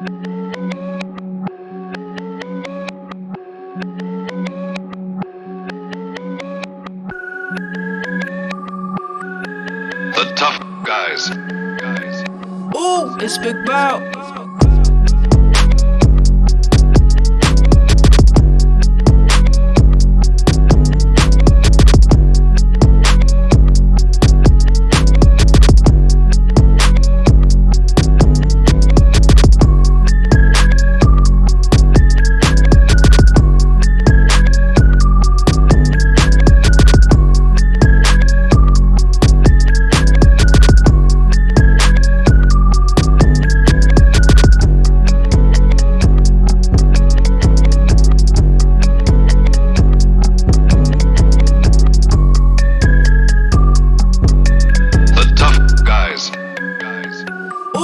The tough guys. Ooh, it's Big Bow.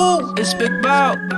Ooh, it's Big Bow.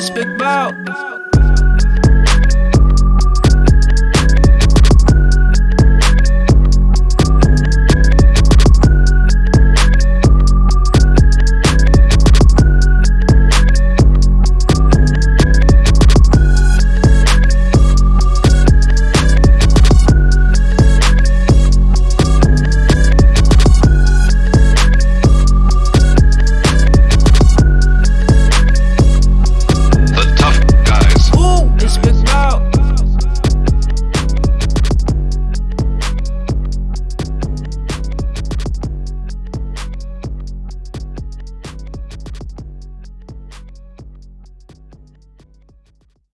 The tough guys.